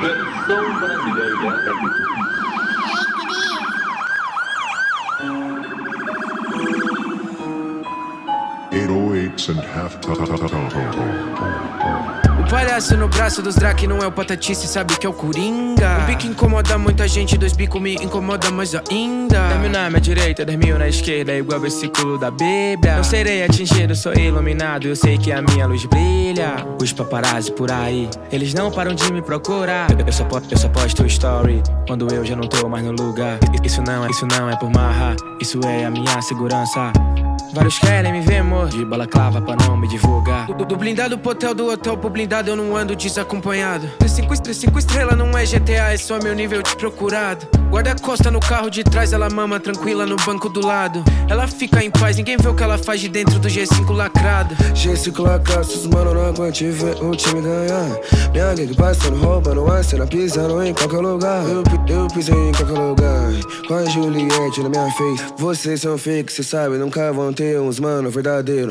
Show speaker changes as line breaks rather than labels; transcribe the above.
That's so much today, yeah.
Eight oh eights and half.
Palhaço no braço dos Drake não é o patatice, sabe que é o Coringa. O bico incomoda muita gente, dois bicos me incomoda mais ainda. Dez mil na minha direita, dez mil na esquerda, igual versículo da Bíblia. Não serei atingido, sou iluminado, eu sei que a minha luz brilha. Os paparazzi por aí, eles não param de me procurar. Eu só, eu só posto story, quando eu já não tô mais no lugar. Isso não é, isso não é por marra, isso é a minha segurança Vários querem me ver morto de balaclava pra não me divulgar. Do, do blindado pro hotel, do hotel pro blindado, eu não ando desacompanhado. Três cinco, três cinco estrelas não é GTA, é só meu nível de procurado. Guarda-costa no carro de trás, ela mama tranquila no banco do lado. Ela fica em paz, ninguém vê o que ela faz de dentro do G5 lacrado.
G5 lacraço, os mano não aguente ver o time ganhar Minha gangue passando roupa no ar, cena pisando em qualquer lugar eu, eu pisei em qualquer lugar Com a Juliette na minha face Vocês são fake, cê sabe, nunca vão ter uns mano verdadeiro